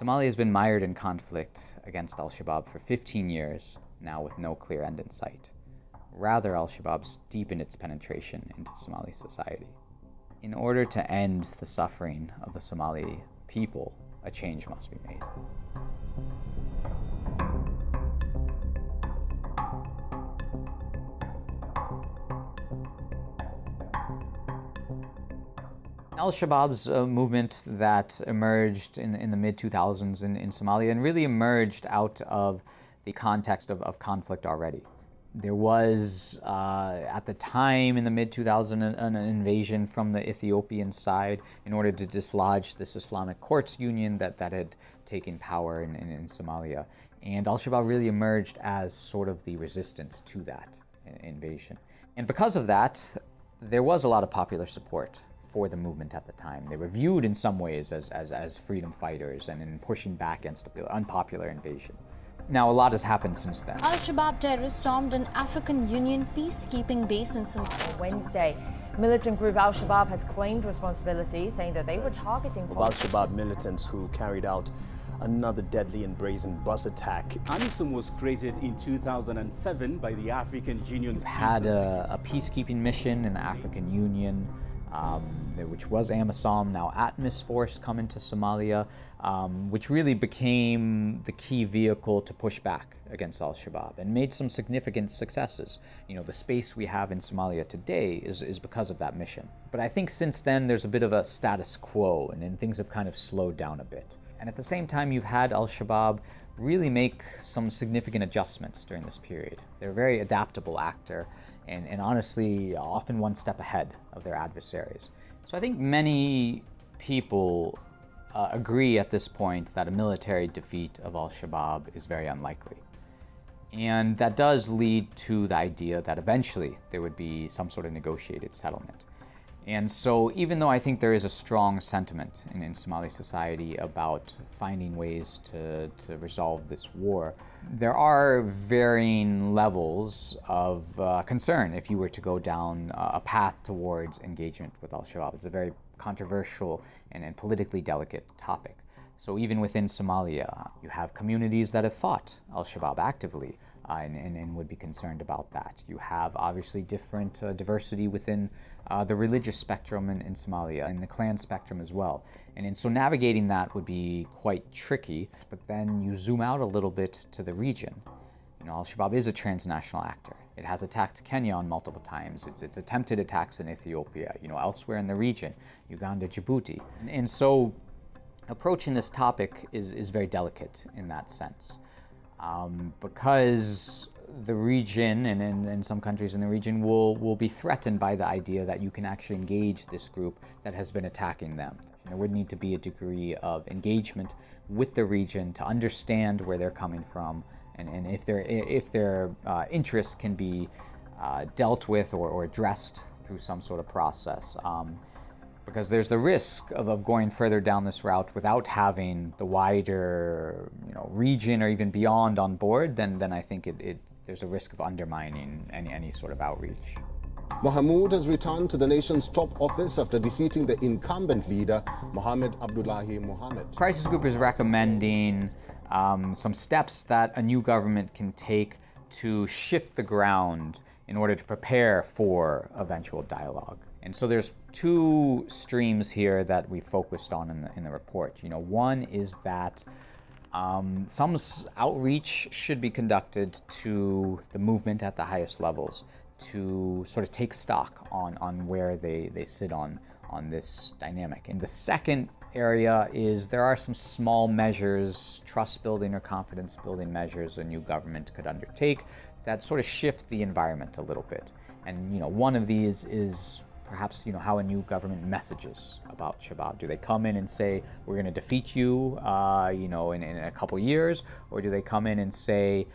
Somalia has been mired in conflict against al Shabaab for 15 years, now with no clear end in sight. Rather, al Shabaab's deepened its penetration into Somali society. In order to end the suffering of the Somali people, a change must be made. Al Shabaab's uh, movement that emerged in, in the mid 2000s in, in Somalia and really emerged out of the context of, of conflict already. There was, uh, at the time in the mid 2000s, an, an, invasion from the Ethiopian side in order to dislodge this Islamic courts union that, that had taken power in, in, in Somalia. And al Shabaab really emerged as sort of the resistance to that invasion. And because of that, there was a lot of popular support for the movement at the time. They were viewed in some ways as, as, as freedom fighters and in pushing back against an unpopular invasion. Now, a lot has happened since then. Al Shabaab terrorists stormed an African Union peacekeeping base in Somalia. Wednesday, militant group Al Shabaab has claimed responsibility, saying that they were targeting Al Shabaab militants who carried out another deadly and brazen bus attack. AMISOM was created in 2007 by the African Union. We've had a, a peacekeeping mission in the African Union um, which was AMISOM, now ATMIS Force come into Somalia, um, which really became the key vehicle to push back against al-Shabaab and made some significant successes. You know, the space we have in Somalia today is, is because of that mission. But I think since then there's a bit of a status quo and, and things have kind of slowed down a bit. And at the same time, you've had al-Shabaab really make some significant adjustments during this period. They're a very adaptable actor and, and honestly often one step ahead of their adversaries. So I think many people uh, agree at this point that a military defeat of al-Shabaab is very unlikely. And that does lead to the idea that eventually there would be some sort of negotiated settlement. And so even though I think there is a strong sentiment in, in, Somali society about finding ways to, to resolve this war, there are varying levels of uh, concern if you were to go down a path towards engagement with al-Shabaab. It's a very controversial and, and politically delicate topic. So even within Somalia, you have communities that have fought al-Shabaab actively uh, and, and, and, would be concerned about that. You have obviously different uh, diversity within uh, the religious spectrum in, in, Somalia and the clan spectrum as well. And, and so navigating that would be quite tricky, but then you zoom out a little bit to the region. You know, Al-Shabaab is a transnational actor. It has attacked Kenya on multiple times. It's, it's attempted attacks in Ethiopia, you know, elsewhere in the region, Uganda, Djibouti. And, and so approaching this topic is, is very delicate in that sense. Um, because the region and in, some countries in the region will, will be threatened by the idea that you can actually engage this group that has been attacking them. There would need to be a degree of engagement with the region to understand where they're coming from and, and if their, if their uh, interests can be uh, dealt with or, or addressed through some sort of process. Um, because there's the risk of, of going further down this route without having the wider you know, region or even beyond on board, then, then I think it, it, there's a risk of undermining any, any sort of outreach. Mahmoud has returned to the nation's top office after defeating the incumbent leader, Mohamed Abdullahi Mohamed. Crisis Group is recommending um, some steps that a new government can take to shift the ground in order to prepare for eventual dialogue. And so there's two streams here that we focused on in the, in the report. You know, one is that um, some outreach should be conducted to the movement at the highest levels to sort of take stock on, on where they, they sit on, on this dynamic. And the second area is there are some small measures, trust building or confidence building measures a new government could undertake that sort of shift the environment a little bit. And you know, one of these is perhaps you know how a new government messages about Shabab. Do they come in and say we're going to defeat you, uh, you know, in, in a couple years, or do they come in and say,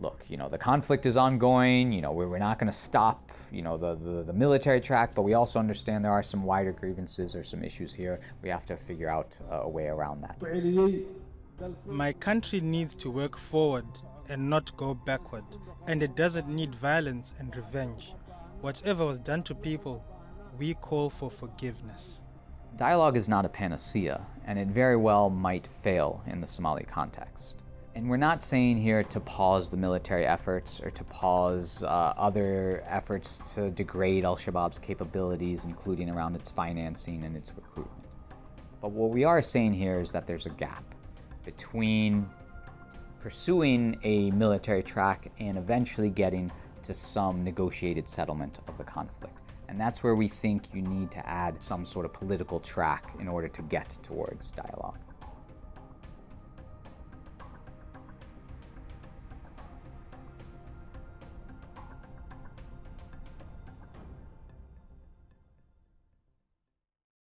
look, you know, the conflict is ongoing. You know, we're, we're not going to stop, you know, the, the, the military track, but we also understand there are some wider grievances or some issues here. We have to figure out a way around that. My country needs to work forward and not go backward, and it doesn't need violence and revenge. Whatever was done to people we call for forgiveness. Dialogue is not a panacea, and it very well might fail in the Somali context. And we're not saying here to pause the military efforts or to pause uh, other efforts to degrade al Shabaab's capabilities, including around its financing and its recruitment. But what we are saying here is that there's a gap between pursuing a military track and eventually getting to some negotiated settlement of the conflict. And that's where we think you need to add some sort of political track in order to get towards dialogue.